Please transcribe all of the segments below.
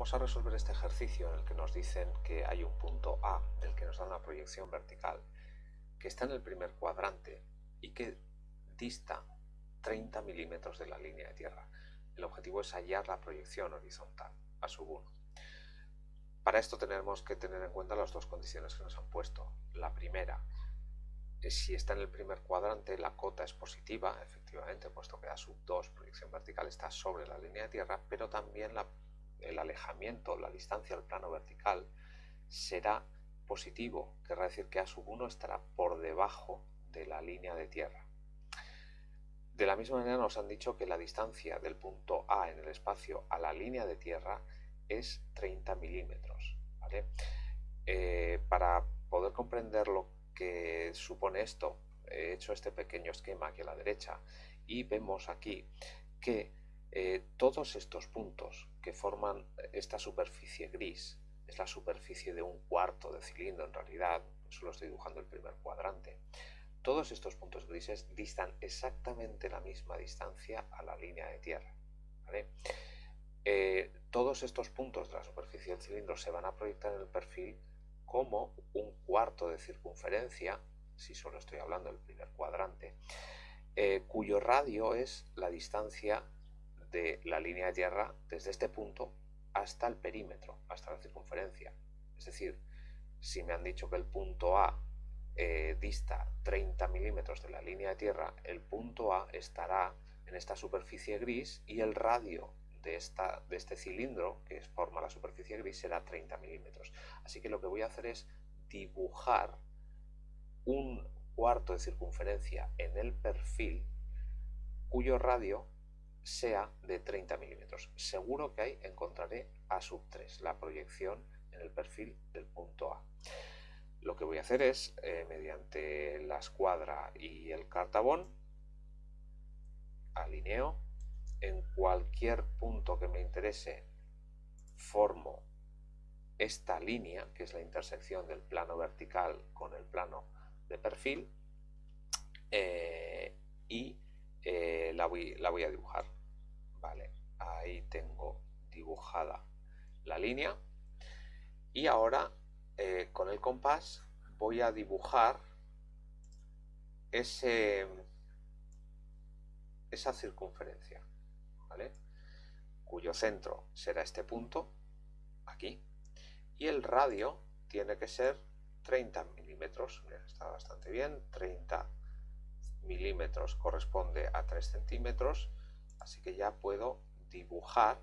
vamos a resolver este ejercicio en el que nos dicen que hay un punto A del que nos da una proyección vertical que está en el primer cuadrante y que dista 30 milímetros de la línea de tierra. El objetivo es hallar la proyección horizontal a sub 1. Para esto tenemos que tener en cuenta las dos condiciones que nos han puesto. La primera, si está en el primer cuadrante, la cota es positiva, efectivamente, puesto que a sub 2, proyección vertical, está sobre la línea de tierra, pero también el alejamiento, la distancia al plano vertical será positivo, querrá decir que a sub 1 estará por debajo de la línea de tierra. De la misma manera nos han dicho que la distancia del punto A en el espacio a la línea de tierra es 30 milímetros. Eh, para poder comprender lo que supone esto, he hecho este pequeño esquema aquí a la derecha y vemos aquí que eh, todos estos puntos que forman esta superficie gris, es la superficie de un cuarto de cilindro en realidad, solo estoy dibujando el primer cuadrante, todos estos puntos grises distan exactamente la misma distancia a la línea de tierra. Eh, todos estos puntos de la superficie del cilindro se van a proyectar en el perfil como un cuarto de circunferencia, si solo estoy hablando del primer cuadrante, eh, cuyo radio es la distancia de la línea de tierra desde este punto hasta el perímetro, hasta la circunferencia. Es decir, si me han dicho que el punto A eh, dista 30 milímetros de la línea de tierra, el punto A estará en esta superficie gris y el radio de, esta, de este cilindro que forma la superficie gris será 30 milímetros. Así que lo que voy a hacer es dibujar un cuarto de circunferencia en el perfil cuyo radio sea de 30 milímetros. Seguro que ahí encontraré A sub 3, la proyección en el perfil del punto A. Lo que voy a hacer es, eh, mediante la escuadra y el cartabón, alineo, en cualquier punto que me interese, formo esta línea, que es la intersección del plano vertical con el plano de perfil, eh, y eh, la, voy, la voy a dibujar. Vale, ahí tengo dibujada la línea. Y ahora eh, con el compás voy a dibujar ese, esa circunferencia, ¿vale? cuyo centro será este punto, aquí, y el radio tiene que ser 30 milímetros, está bastante bien, 30 milímetros corresponde a 3 centímetros, así que ya puedo dibujar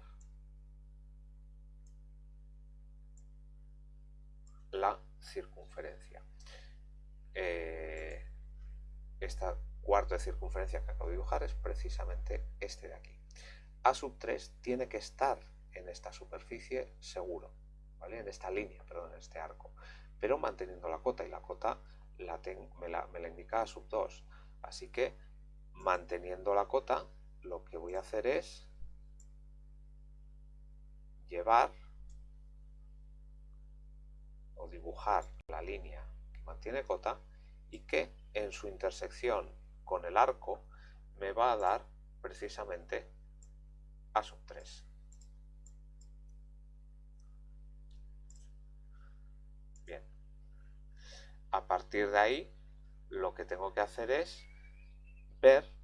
la circunferencia. Eh, esta cuarto de circunferencia que acabo de dibujar es precisamente este de aquí. A sub 3 tiene que estar en esta superficie seguro, ¿vale? en esta línea, perdón, en este arco, pero manteniendo la cota y la cota la, me la indica A sub 2. Así que manteniendo la cota, lo que voy a hacer es llevar o dibujar la línea que mantiene cota y que en su intersección con el arco me va a dar precisamente a sub 3. Bien. A partir de ahí, lo que tengo que hacer es ver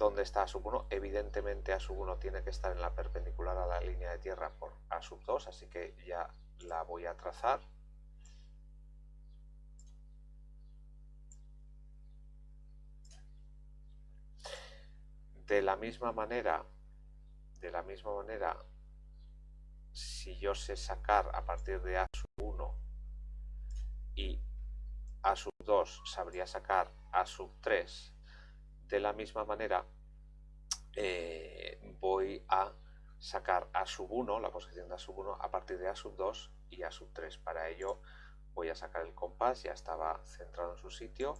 dónde está A sub 1. Evidentemente A sub 1 tiene que estar en la perpendicular a la línea de tierra por A sub 2, así que ya la voy a trazar. De la misma manera, de la misma manera, si yo sé sacar a partir de A sub 1 y A sub 2 sabría sacar A sub 3, de la misma manera eh, voy a sacar A sub 1, la posición de A sub 1, a partir de A sub 2 y A sub 3. Para ello voy a sacar el compás, ya estaba centrado en su sitio,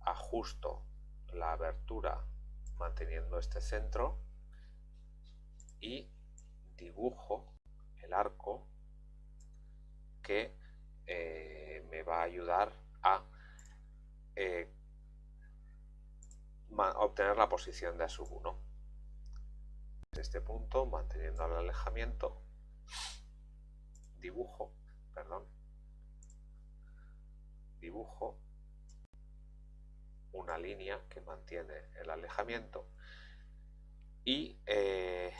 ajusto la abertura manteniendo este centro y dibujo el arco que eh, me va a ayudar a eh, obtener la posición de a sub 1. Este punto, manteniendo el alejamiento, dibujo, perdón, dibujo una línea que mantiene el alejamiento y eh,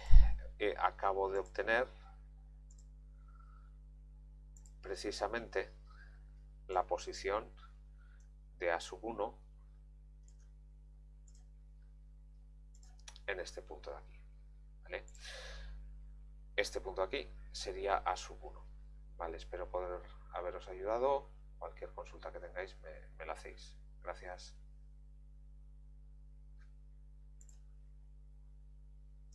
eh, acabo de obtener precisamente la posición de A1 en este punto de aquí. Este punto de aquí sería A sub 1. ¿vale? Espero poder haberos ayudado. Cualquier consulta que tengáis me la hacéis. Gracias.